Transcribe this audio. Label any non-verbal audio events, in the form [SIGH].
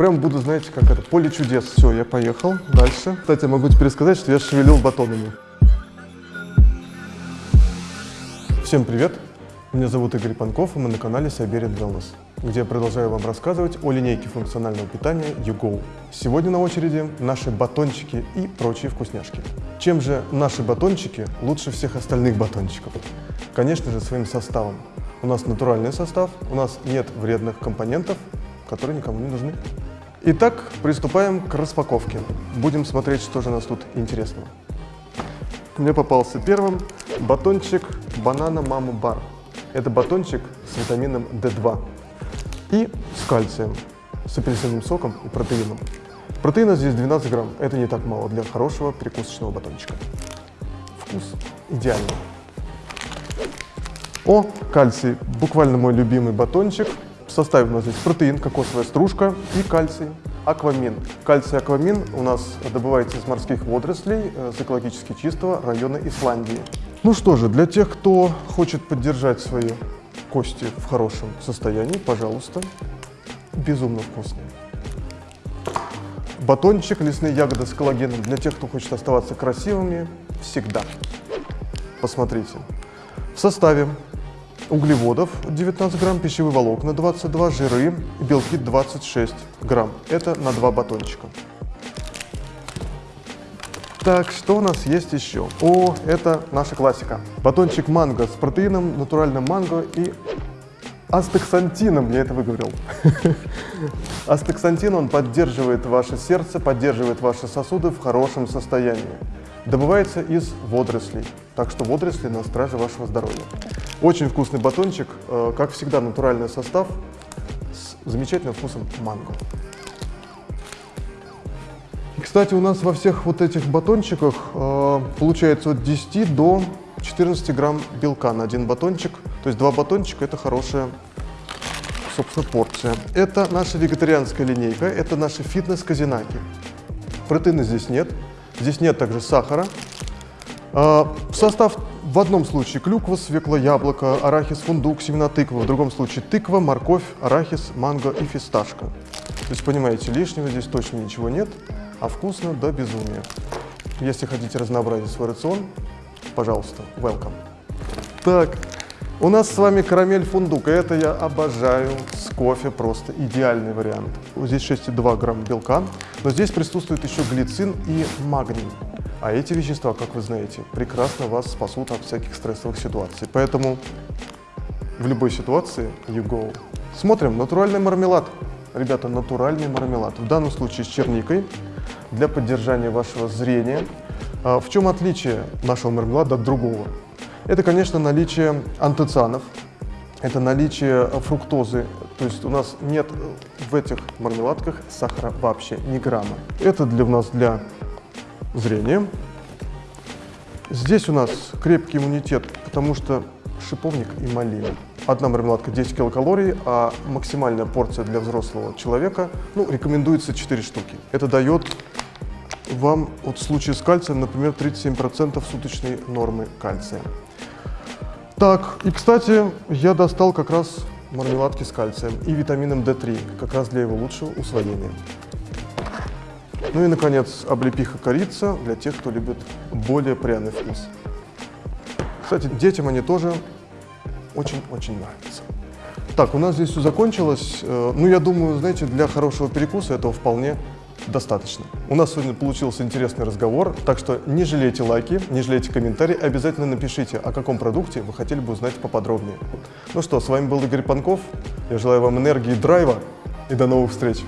Прям буду, знаете, как это, поле чудес. Все, я поехал. Дальше. Кстати, могу теперь сказать, что я шевелил батонами. Всем привет! Меня зовут Игорь Панков, и мы на канале Siberian Wellness, где я продолжаю вам рассказывать о линейке функционального питания YouGo. Сегодня на очереди наши батончики и прочие вкусняшки. Чем же наши батончики лучше всех остальных батончиков? Конечно же, своим составом. У нас натуральный состав, у нас нет вредных компонентов, которые никому не нужны. Итак, приступаем к распаковке. Будем смотреть, что же у нас тут интересного. Мне попался первым батончик банана Мама Бар. Это батончик с витамином D2 и с кальцием, с апельсиновым соком и протеином. Протеина здесь 12 грамм. Это не так мало для хорошего перекусочного батончика. Вкус идеальный. О, кальций. Буквально мой любимый батончик. В составе у нас здесь протеин, кокосовая стружка и кальций. Аквамин. Кальций аквамин у нас добывается из морских водорослей э, с экологически чистого района Исландии. Ну что же, для тех, кто хочет поддержать свои кости в хорошем состоянии, пожалуйста, безумно вкусные. Батончик, лесные ягоды с коллагеном для тех, кто хочет оставаться красивыми всегда. Посмотрите. В составе углеводов 19 грамм, пищевые волокна 22, жиры, белки 26 грамм. Это на два батончика. Так, что у нас есть еще? О, это наша классика. Батончик манго с протеином, натуральным манго и астаксантином, я это выговорил. [LAUGHS] Астаксантин, он поддерживает ваше сердце, поддерживает ваши сосуды в хорошем состоянии. Добывается из водорослей, так что водоросли на страже вашего здоровья. Очень вкусный батончик, э, как всегда натуральный состав с замечательным вкусом манго. Кстати, у нас во всех вот этих батончиках э, получается от 10 до 14 грамм белка на один батончик. То есть два батончика – это хорошая, собственно, порция. Это наша вегетарианская линейка, это наши фитнес-казинаки. Протеина здесь нет, здесь нет также сахара. Э, состав в одном случае клюква, свекла, яблоко, арахис, фундук, семена тыквы. В другом случае тыква, морковь, арахис, манго и фисташка. То есть, понимаете, лишнего здесь точно ничего нет а вкусно до безумия. Если хотите разнообразить свой рацион, пожалуйста, welcome. Так, у нас с вами карамель фундук, и это я обожаю с кофе, просто идеальный вариант. Здесь 6,2 грамм белка, но здесь присутствует еще глицин и магний. А эти вещества, как вы знаете, прекрасно вас спасут от всяких стрессовых ситуаций. Поэтому в любой ситуации you go. Смотрим, натуральный мармелад. Ребята, натуральный мармелад. В данном случае с черникой, для поддержания вашего зрения. А, в чем отличие нашего мармелада от другого? Это, конечно, наличие антоцианов, это наличие фруктозы, то есть у нас нет в этих мармеладках сахара вообще ни грамма. Это для нас для зрения. Здесь у нас крепкий иммунитет, потому что шиповник и малина. Одна мармеладка 10 килокалорий, а максимальная порция для взрослого человека, ну, рекомендуется 4 штуки. Это дает вам в случае с кальцием, например, 37% суточной нормы кальция. Так, и, кстати, я достал как раз мармеладки с кальцием и витамином D3, как раз для его лучшего усвоения. Ну и, наконец, облепиха корица для тех, кто любит более пряный вкус. Кстати, детям они тоже очень-очень нравятся. Так, у нас здесь все закончилось. Э, ну, я думаю, знаете, для хорошего перекуса этого вполне достаточно. У нас сегодня получился интересный разговор, так что не жалейте лайки, не жалейте комментарии, обязательно напишите, о каком продукте вы хотели бы узнать поподробнее. Ну что, с вами был Игорь Панков, я желаю вам энергии и драйва, и до новых встреч!